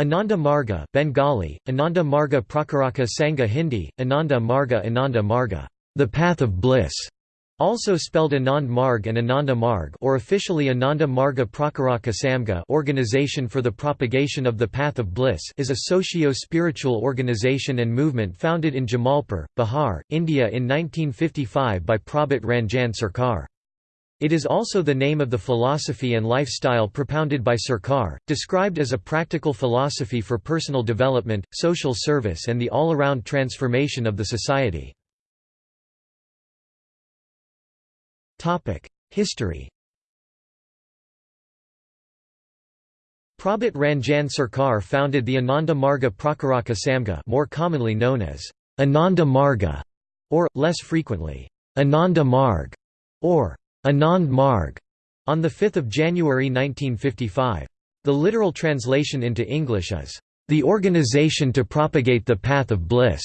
Ananda Marga Bengali, Ananda Marga Prakaraka Sangha Hindi, Ananda Marga Ananda Marga, the path of bliss, also spelled Anand Marg and Ananda Marg or officially Ananda Marga Prakaraka Samga Organization for the Propagation of the Path of Bliss is a socio-spiritual organization and movement founded in Jamalpur, Bihar, India in 1955 by Prabhat Ranjan Sarkar. It is also the name of the philosophy and lifestyle propounded by Sarkar, described as a practical philosophy for personal development, social service and the all-around transformation of the society. History Prabhat Ranjan Sarkar founded the Ananda Marga Prakaraka Samga more commonly known as Ananda Marga, or, less frequently, Ananda Marg, or Anand Marg on 5 January 1955. The literal translation into English is, "...the organization to propagate the path of bliss."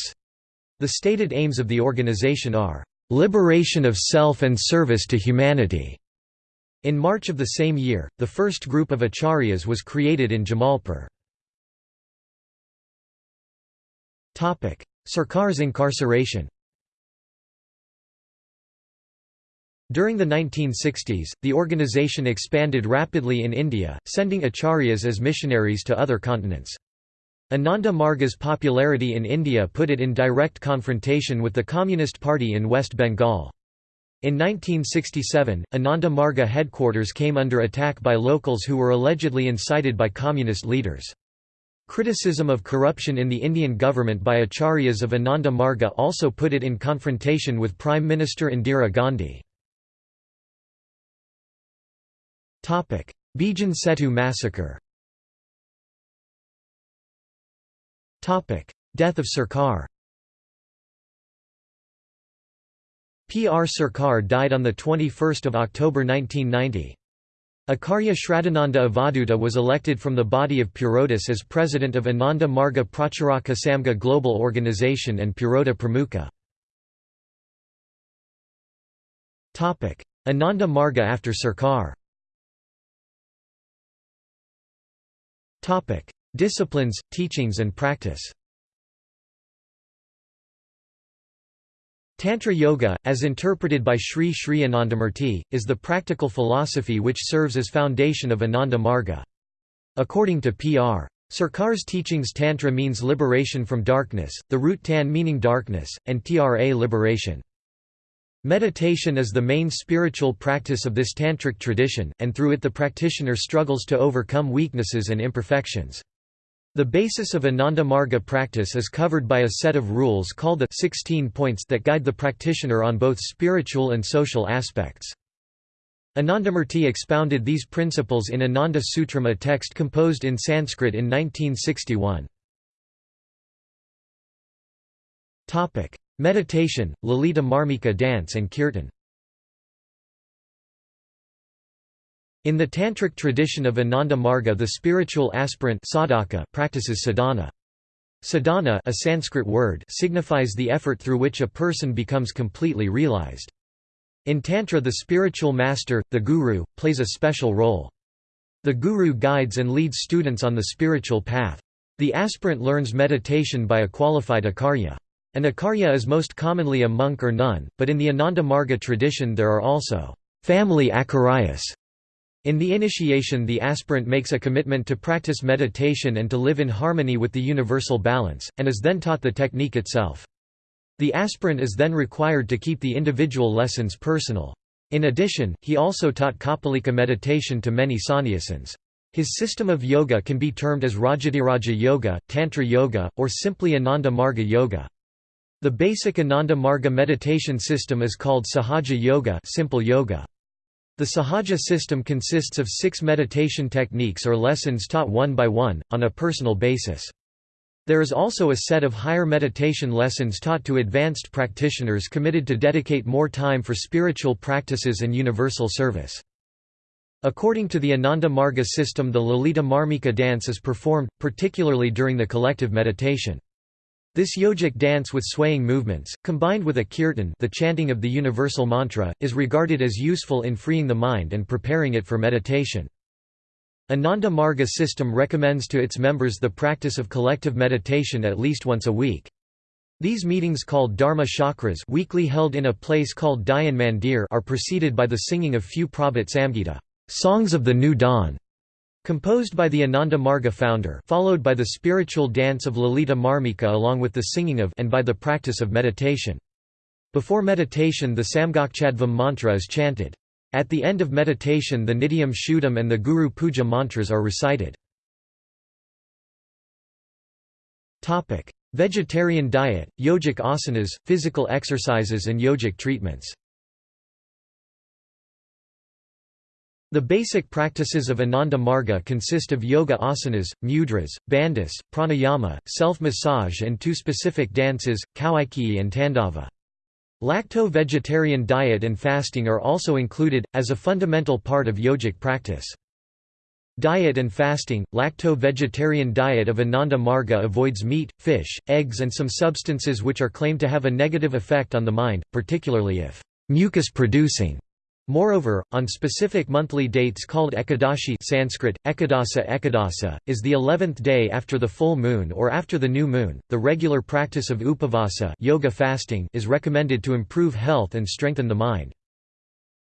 The stated aims of the organization are, "...liberation of self and service to humanity." In March of the same year, the first group of acharyas was created in Jamalpur. Sarkar's incarceration During the 1960s, the organization expanded rapidly in India, sending acharyas as missionaries to other continents. Ananda Marga's popularity in India put it in direct confrontation with the Communist Party in West Bengal. In 1967, Ananda Marga headquarters came under attack by locals who were allegedly incited by communist leaders. Criticism of corruption in the Indian government by acharyas of Ananda Marga also put it in confrontation with Prime Minister Indira Gandhi. Bijan Setu massacre Death of Sarkar P.R. Sarkar died on 21 October 1990. Acharya Shraddhananda Avadhuta was elected from the body of Purodhas as president of Ananda Marga Pracharaka Samga Global Organization and Purodha Pramukha. Ananda Marga after Sarkar Disciplines, teachings and practice Tantra Yoga, as interpreted by Sri Sri Anandamurti, is the practical philosophy which serves as foundation of Ananda Marga. According to P.R. Sarkar's teachings Tantra means liberation from darkness, the root tan meaning darkness, and tra liberation. Meditation is the main spiritual practice of this tantric tradition, and through it the practitioner struggles to overcome weaknesses and imperfections. The basis of Ananda Marga practice is covered by a set of rules called the 16 points that guide the practitioner on both spiritual and social aspects. Anandamurti expounded these principles in Ananda Sutram a text composed in Sanskrit in 1961. Meditation, Lalita Marmika dance and kirtan In the tantric tradition of Ananda Marga the spiritual aspirant sadhaka practices sadhana. Sadhana a Sanskrit word signifies the effort through which a person becomes completely realized. In Tantra the spiritual master, the guru, plays a special role. The guru guides and leads students on the spiritual path. The aspirant learns meditation by a qualified acharya. An acharya is most commonly a monk or nun, but in the Ananda Marga tradition there are also family acharyas. In the initiation the aspirant makes a commitment to practice meditation and to live in harmony with the universal balance, and is then taught the technique itself. The aspirant is then required to keep the individual lessons personal. In addition, he also taught Kapalika meditation to many sannyasins. His system of yoga can be termed as Rajadhiraja Yoga, Tantra Yoga, or simply Ananda Marga Yoga. The basic Ananda Marga meditation system is called Sahaja Yoga, simple yoga. The Sahaja system consists of six meditation techniques or lessons taught one by one, on a personal basis. There is also a set of higher meditation lessons taught to advanced practitioners committed to dedicate more time for spiritual practices and universal service. According to the Ananda Marga system the Lalita Marmika dance is performed, particularly during the collective meditation. This yogic dance with swaying movements, combined with a kirtan the chanting of the universal mantra, is regarded as useful in freeing the mind and preparing it for meditation. Ananda Marga system recommends to its members the practice of collective meditation at least once a week. These meetings called Dharma Chakras weekly held in a place called Dhyan Mandir are preceded by the singing of few Prabhat Samgita songs of the new dawn", composed by the Ananda Marga founder followed by the spiritual dance of Lalita Marmika along with the singing of and by the practice of meditation. Before meditation the Samgacchadhvam mantra is chanted. At the end of meditation the Nityam Shuddham and the Guru Puja mantras are recited. Vegetarian diet, yogic asanas, physical exercises and yogic treatments The basic practices of Ananda Marga consist of yoga asanas, mudras, bandhas, pranayama, self-massage and two specific dances, kaushiki and tandava. Lacto-vegetarian diet and fasting are also included, as a fundamental part of yogic practice. Diet and fasting – Lacto-vegetarian diet of Ananda Marga avoids meat, fish, eggs and some substances which are claimed to have a negative effect on the mind, particularly if mucus-producing Moreover, on specific monthly dates called Ekadashi Sanskrit, Ekadasa Ekadasa, is the eleventh day after the full moon or after the new moon, the regular practice of upavasa yoga fasting is recommended to improve health and strengthen the mind.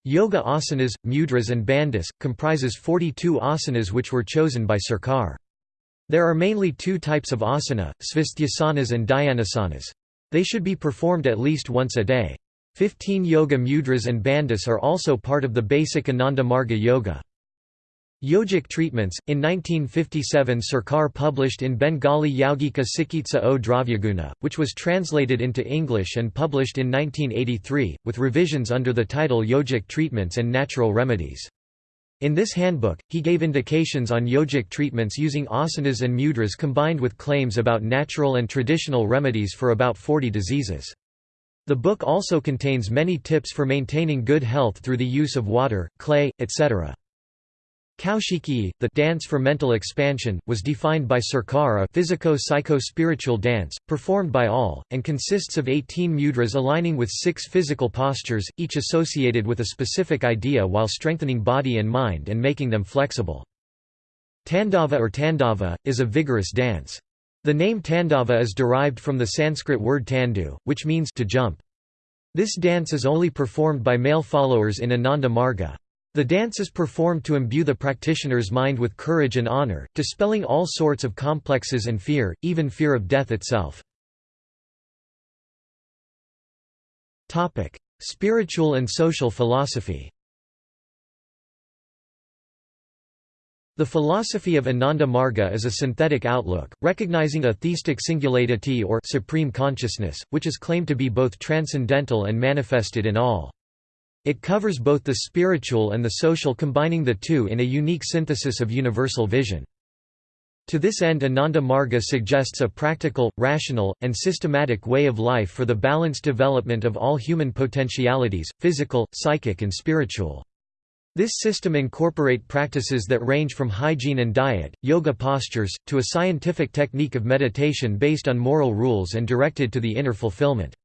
Yoga asanas, mudras and bandhas, comprises 42 asanas which were chosen by Sarkar. There are mainly two types of asana, svasthasanas and dhyanasanas. They should be performed at least once a day. Fifteen yoga mudras and bandhas are also part of the basic Ananda Marga yoga. Yogic treatments In 1957 Sarkar published in Bengali Yaugika Sikitsa o Dravyaguna, which was translated into English and published in 1983, with revisions under the title Yogic Treatments and Natural Remedies. In this handbook, he gave indications on yogic treatments using asanas and mudras combined with claims about natural and traditional remedies for about 40 diseases. The book also contains many tips for maintaining good health through the use of water, clay, etc. Kaushiki, the dance for mental expansion, was defined by Sarkar a physico-psycho-spiritual dance, performed by all, and consists of 18 mudras aligning with six physical postures, each associated with a specific idea while strengthening body and mind and making them flexible. Tandava or Tandava, is a vigorous dance. The name Tandava is derived from the Sanskrit word tandu, which means to jump. This dance is only performed by male followers in Ananda Marga. The dance is performed to imbue the practitioner's mind with courage and honor, dispelling all sorts of complexes and fear, even fear of death itself. Spiritual and social philosophy The philosophy of Ananda Marga is a synthetic outlook, recognizing a theistic singularity or supreme consciousness, which is claimed to be both transcendental and manifested in all. It covers both the spiritual and the social combining the two in a unique synthesis of universal vision. To this end Ananda Marga suggests a practical, rational, and systematic way of life for the balanced development of all human potentialities, physical, psychic and spiritual. This system incorporate practices that range from hygiene and diet, yoga postures, to a scientific technique of meditation based on moral rules and directed to the inner fulfillment.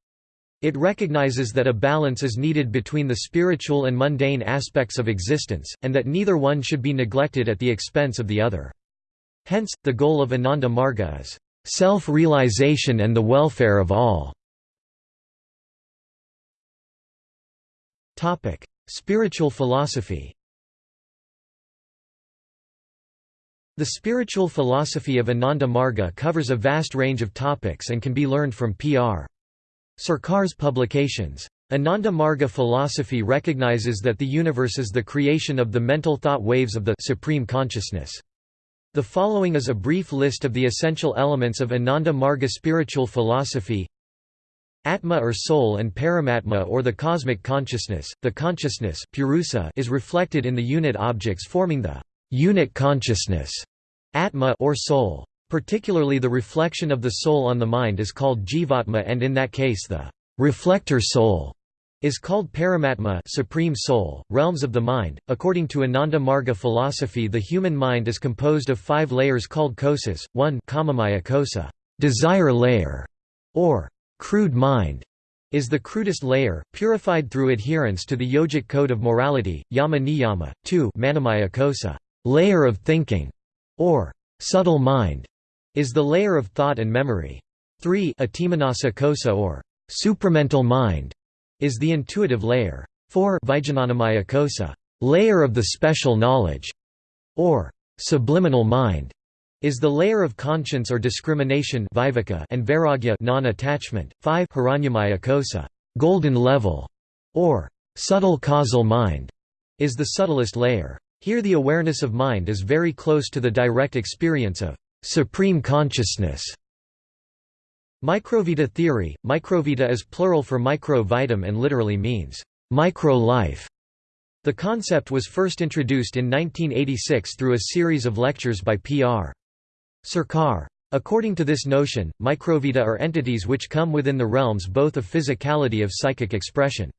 It recognizes that a balance is needed between the spiritual and mundane aspects of existence, and that neither one should be neglected at the expense of the other. Hence, the goal of Ananda Marga is, "...self-realization and the welfare of all." Spiritual philosophy The spiritual philosophy of Ananda Marga covers a vast range of topics and can be learned from Pr. Sarkar's publications. Ananda Marga philosophy recognizes that the universe is the creation of the mental thought waves of the supreme consciousness. The following is a brief list of the essential elements of Ananda Marga spiritual philosophy Atma or soul and Paramatma or the cosmic consciousness, the consciousness purusa is reflected in the unit objects forming the unit consciousness Atma or soul. Particularly the reflection of the soul on the mind is called jivatma and in that case the reflector soul is called Paramatma supreme soul, realms of the mind. According to Ananda Marga philosophy the human mind is composed of five layers called kosas, 1 kamamaya kosa desire layer, or crude mind is the crudest layer, purified through adherence to the yogic code of morality, yama niyama, 2 manamaya kosa layer of thinking, or subtle mind, is the layer of thought and memory. 3 Atimanasa kosa or supramental mind, is the intuitive layer. 4 Vijnanamaya kosa, layer of the special knowledge, or subliminal mind, is the layer of conscience or discrimination and vairagya non-attachment. 5 Hiranyamaya kosa, golden level, or subtle causal mind, is the subtlest layer. Here the awareness of mind is very close to the direct experience of supreme consciousness. Microvita theory – Microvita is plural for microvitam and literally means, micro-life. The concept was first introduced in 1986 through a series of lectures by P.R. Sarkar. According to this notion, microvita are entities which come within the realms both of physicality of psychic expression.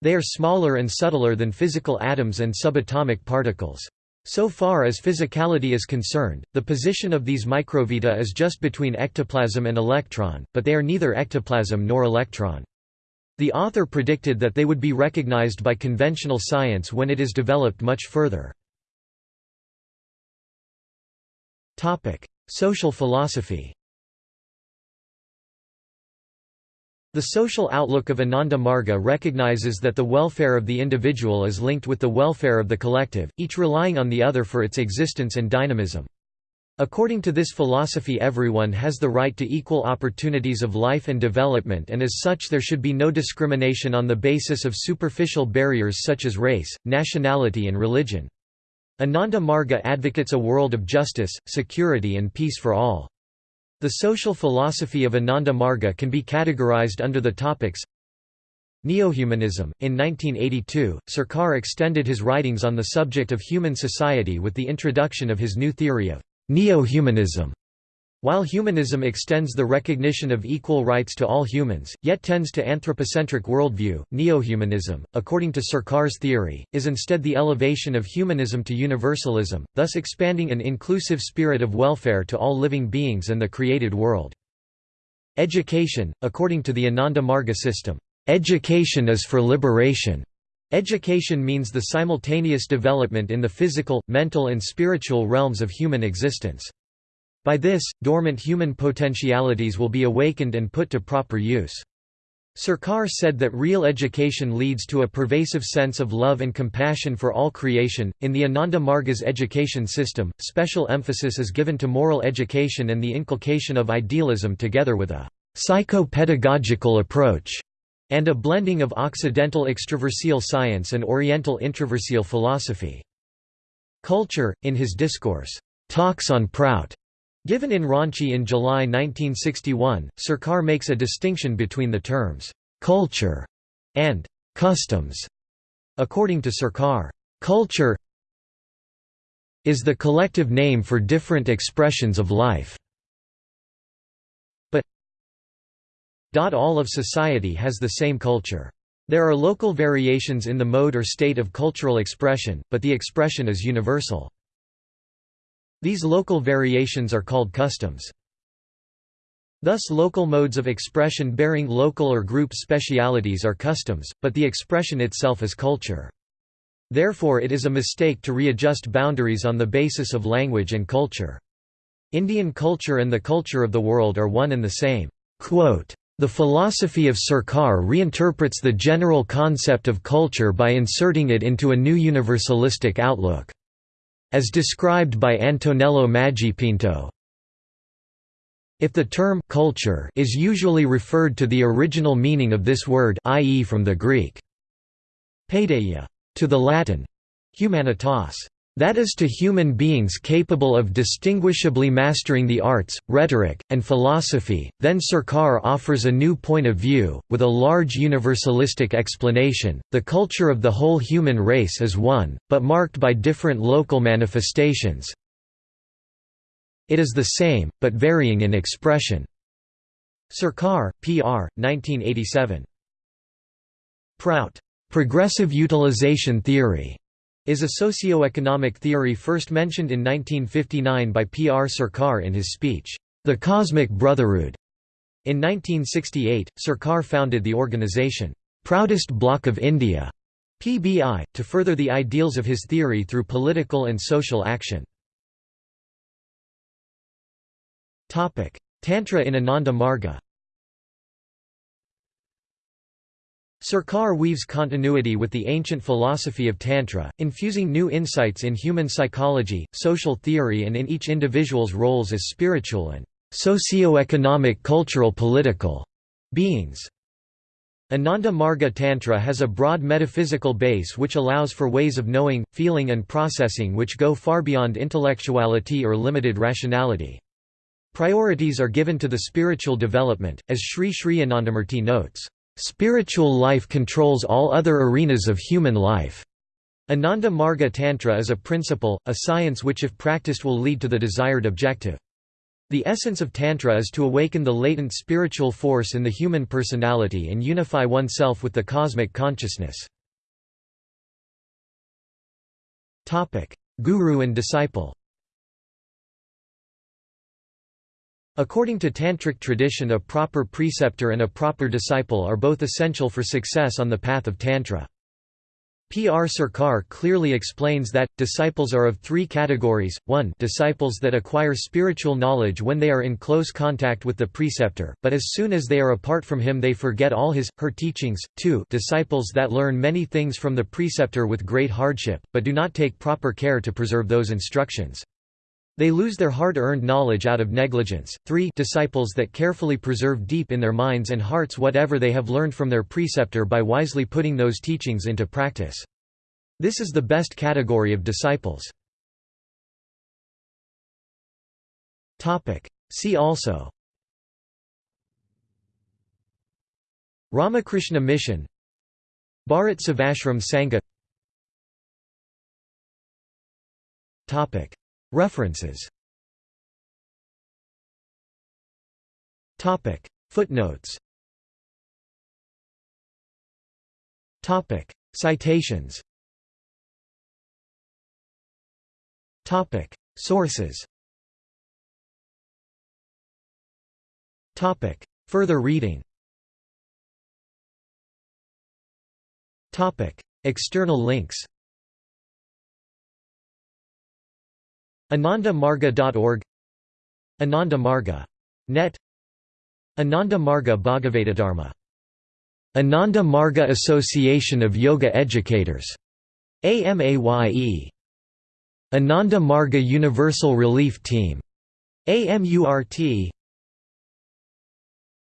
They are smaller and subtler than physical atoms and subatomic particles. So far as physicality is concerned, the position of these microvita is just between ectoplasm and electron, but they are neither ectoplasm nor electron. The author predicted that they would be recognized by conventional science when it is developed much further. Social philosophy The social outlook of Ananda Marga recognizes that the welfare of the individual is linked with the welfare of the collective, each relying on the other for its existence and dynamism. According to this philosophy everyone has the right to equal opportunities of life and development and as such there should be no discrimination on the basis of superficial barriers such as race, nationality and religion. Ananda Marga advocates a world of justice, security and peace for all. The social philosophy of Ananda Marga can be categorized under the topics Neohumanism. In 1982, Sarkar extended his writings on the subject of human society with the introduction of his new theory of neo-humanism. While humanism extends the recognition of equal rights to all humans, yet tends to anthropocentric worldview, neohumanism, according to Sarkar's theory, is instead the elevation of humanism to universalism, thus expanding an inclusive spirit of welfare to all living beings and the created world. Education, according to the Ananda Marga system, education is for liberation. Education means the simultaneous development in the physical, mental and spiritual realms of human existence. By this, dormant human potentialities will be awakened and put to proper use. Sarkar said that real education leads to a pervasive sense of love and compassion for all creation. In the Ananda Marga's education system, special emphasis is given to moral education and the inculcation of idealism together with a psycho-pedagogical approach and a blending of Occidental extraversial science and Oriental introversial philosophy. Culture, in his discourse, Talks on Prout, Given in Ranchi in July 1961, Sarkar makes a distinction between the terms, "'culture' and "'customs'". According to Sarkar, "'culture' is the collective name for different expressions of life. But all of society has the same culture. There are local variations in the mode or state of cultural expression, but the expression is universal. These local variations are called customs. Thus local modes of expression bearing local or group specialities are customs, but the expression itself is culture. Therefore it is a mistake to readjust boundaries on the basis of language and culture. Indian culture and the culture of the world are one and the same. Quote, the philosophy of Sarkar reinterprets the general concept of culture by inserting it into a new universalistic outlook. As described by Antonello Maggipinto. If the term culture is usually referred to the original meaning of this word i.e. from the Greek paideia to the Latin humanitas that is to human beings capable of distinguishably mastering the arts, rhetoric, and philosophy, then Sarkar offers a new point of view, with a large universalistic explanation. The culture of the whole human race is one, but marked by different local manifestations. It is the same, but varying in expression. Sarkar, P.R., 1987. Prout. Progressive Utilization Theory is a socio-economic theory first mentioned in 1959 by P. R. Sarkar in his speech, The Cosmic Brotherhood. In 1968, Sarkar founded the organization, Proutist Bloc of India, PBI, to further the ideals of his theory through political and social action. Tantra in Ananda Marga Sarkar weaves continuity with the ancient philosophy of Tantra, infusing new insights in human psychology, social theory and in each individual's roles as spiritual and socio-economic cultural political beings. Ananda Marga Tantra has a broad metaphysical base which allows for ways of knowing, feeling and processing which go far beyond intellectuality or limited rationality. Priorities are given to the spiritual development, as Sri Sri Anandamurti notes. Spiritual life controls all other arenas of human life. Ananda Marga Tantra is a principle, a science which if practiced will lead to the desired objective. The essence of Tantra is to awaken the latent spiritual force in the human personality and unify oneself with the cosmic consciousness. Guru and disciple According to Tantric tradition a proper preceptor and a proper disciple are both essential for success on the path of Tantra. P.R. Sarkar clearly explains that, disciples are of three categories, 1 disciples that acquire spiritual knowledge when they are in close contact with the preceptor, but as soon as they are apart from him they forget all his, her teachings, 2 disciples that learn many things from the preceptor with great hardship, but do not take proper care to preserve those instructions. They lose their hard-earned knowledge out of negligence. 3 disciples that carefully preserve deep in their minds and hearts whatever they have learned from their preceptor by wisely putting those teachings into practice. This is the best category of disciples. Topic. See also Ramakrishna Mission Bharat Sevashram Sangha References. Topic. Footnotes. Topic. Citations. Topic. Sources. Topic. Further reading. Topic. External links AnandaMarga.org Ananda Marga. Net Ananda Marga Bhagavata Ananda Marga Association of Yoga Educators. AMAYE. Ananda Marga Universal Relief Team. AMURT